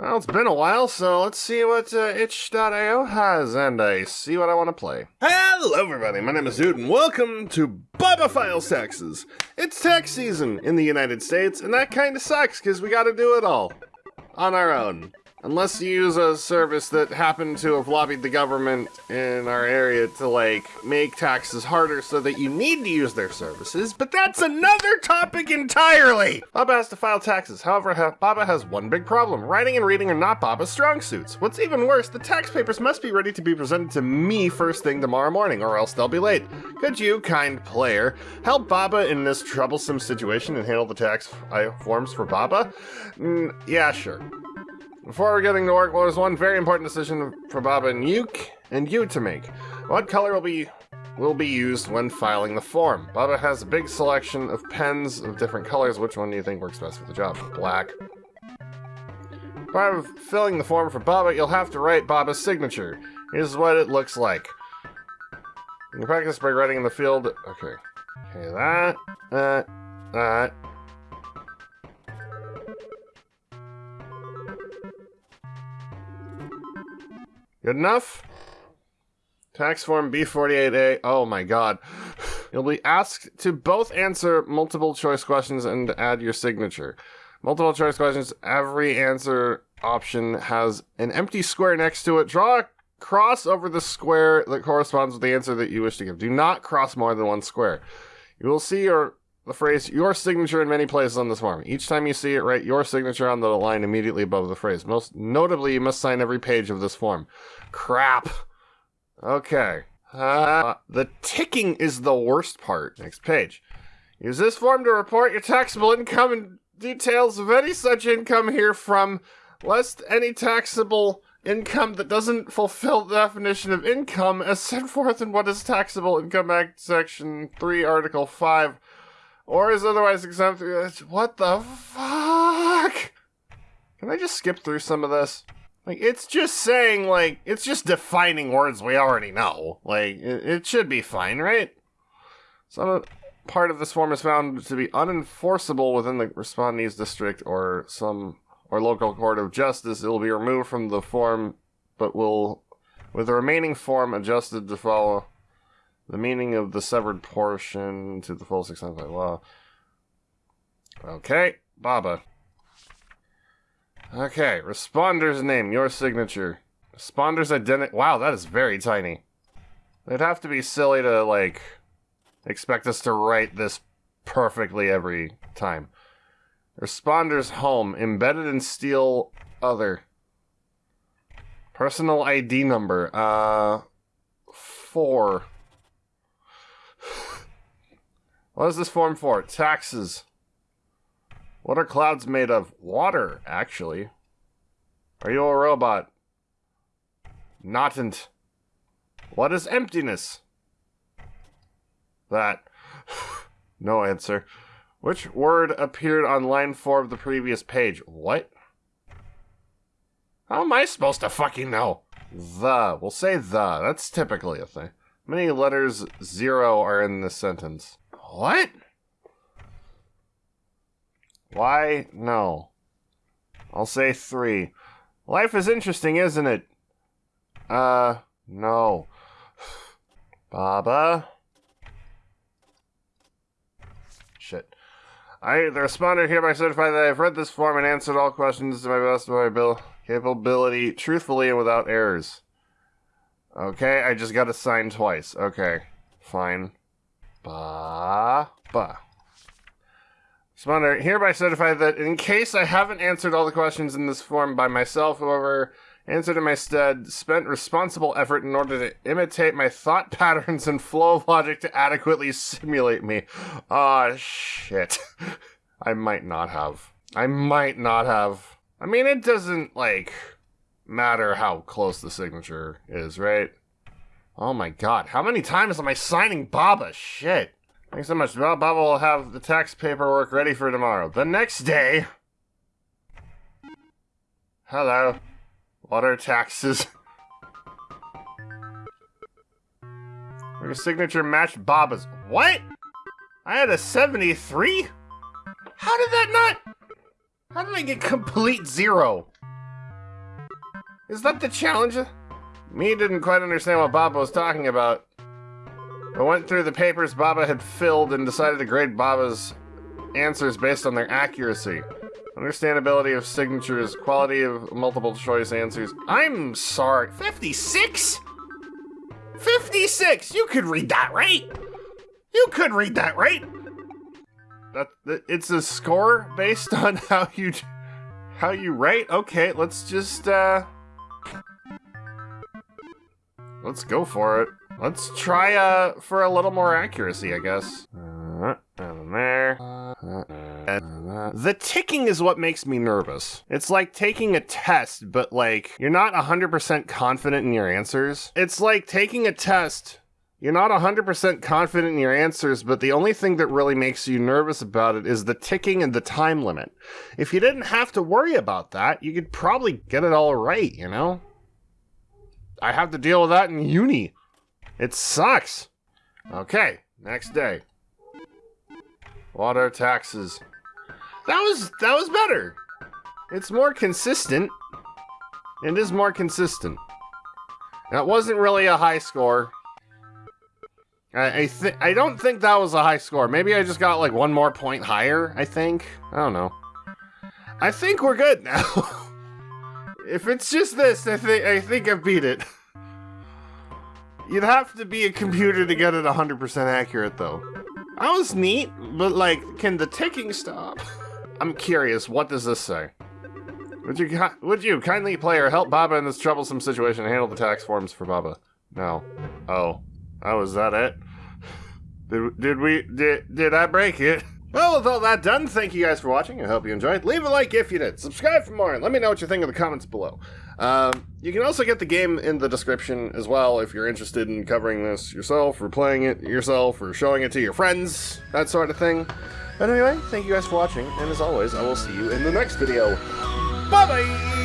Well, it's been a while, so let's see what uh, itch.io has, and I see what I want to play. Hello, everybody. My name is Dude, and welcome to Baba Files Taxes. It's tax season in the United States, and that kind of sucks because we got to do it all on our own. Unless you use a service that happened to have lobbied the government in our area to, like, make taxes harder so that you need to use their services, but that's another topic entirely! Baba has to file taxes. However, ha Baba has one big problem. Writing and reading are not Baba's strong suits. What's even worse, the tax papers must be ready to be presented to me first thing tomorrow morning, or else they'll be late. Could you, kind player, help Baba in this troublesome situation and handle the tax uh, forms for Baba? Mm, yeah, sure. Before we're getting to work, well, there's one very important decision for Baba and Yuke and you to make. What color will be will be used when filing the form? Baba has a big selection of pens of different colors. Which one do you think works best for the job? Black. Part of filling the form for Baba, you'll have to write Baba's signature. Here's what it looks like. You can practice by writing in the field. Okay. Okay, that, that, that, Good enough? Tax form B48A. Oh my god. You'll be asked to both answer multiple choice questions and add your signature. Multiple choice questions, every answer option has an empty square next to it. Draw a cross over the square that corresponds with the answer that you wish to give. Do not cross more than one square. You will see your the phrase your signature in many places on this form. Each time you see it, write your signature on the line immediately above the phrase. Most notably, you must sign every page of this form. Crap. Okay. Uh, the ticking is the worst part. Next page. Use this form to report your taxable income and details of any such income here from, lest any taxable income that doesn't fulfill the definition of income as set forth in what is Taxable Income Act Section 3, Article 5 or is otherwise exempt. What the fuck? Can I just skip through some of this? Like, it's just saying, like, it's just defining words we already know. Like, it, it should be fine, right? Some part of this form is found to be unenforceable within the respondee's district or some or local court of justice. It will be removed from the form, but will, with the remaining form adjusted to follow the meaning of the severed portion to the full extent by law. Okay, Baba. Okay, responder's name, your signature. Responder's identity. Wow, that is very tiny. It'd have to be silly to, like, expect us to write this perfectly every time. Responder's home, embedded in steel, other. Personal ID number, uh, four. What is this form for? Taxes. What are clouds made of? Water, actually. Are you a robot? Notant. What is emptiness? That. no answer. Which word appeared on line 4 of the previous page? What? How am I supposed to fucking know? The. We'll say the. That's typically a thing. Many letters zero are in this sentence? What? Why? No. I'll say three. Life is interesting, isn't it? Uh, no. Baba? Shit. I, the responder, hereby certify that I've read this form and answered all questions to my best of my ability, capability, truthfully and without errors. Okay, I just got to sign twice. Okay, fine. Ba ba. Responder, hereby certify that in case I haven't answered all the questions in this form by myself, whoever answered in my stead spent responsible effort in order to imitate my thought patterns and flow of logic to adequately simulate me. Ah, shit. I might not have. I might not have. I mean, it doesn't, like, matter how close the signature is, right? Oh my god, how many times am I signing Baba? Shit. Thanks so much. Well, Baba will have the tax paperwork ready for tomorrow. The next day... Hello. Water taxes. Your signature matched Baba's. What? I had a 73? How did that not... How did I get complete zero? Is that the challenge? Me didn't quite understand what Baba was talking about. I went through the papers Baba had filled and decided to grade Baba's answers based on their accuracy. Understandability of signatures, quality of multiple choice answers. I'm sorry. 56? 56! You could read that, right? You could read that, right? That, that it's a score based on how you how you write. Okay, let's just uh Let's go for it. Let's try uh for a little more accuracy, I guess. Uh, and there. Uh, the ticking is what makes me nervous. It's like taking a test, but like you're not 100% confident in your answers. It's like taking a test you're not 100% confident in your answers, but the only thing that really makes you nervous about it is the ticking and the time limit. If you didn't have to worry about that, you could probably get it all right, you know? I have to deal with that in uni. It sucks. Okay, next day. Water taxes. That was that was better. It's more consistent. It is more consistent. That wasn't really a high score. I I, I don't think that was a high score. Maybe I just got like one more point higher. I think. I don't know. I think we're good now. if it's just this, I think I think I beat it. You'd have to be a computer to get it 100% accurate, though. That was neat, but like, can the ticking stop? I'm curious. What does this say? Would you would you kindly player help Baba in this troublesome situation and handle the tax forms for Baba? No. Oh. Oh, is that it? Did, did we, did, did I break it? Well, with all that done, thank you guys for watching. I hope you enjoyed. Leave a like if you did. Subscribe for more, and let me know what you think in the comments below. Um, you can also get the game in the description as well if you're interested in covering this yourself, or playing it yourself, or showing it to your friends, that sort of thing. But anyway, thank you guys for watching, and as always, I will see you in the next video. Bye-bye!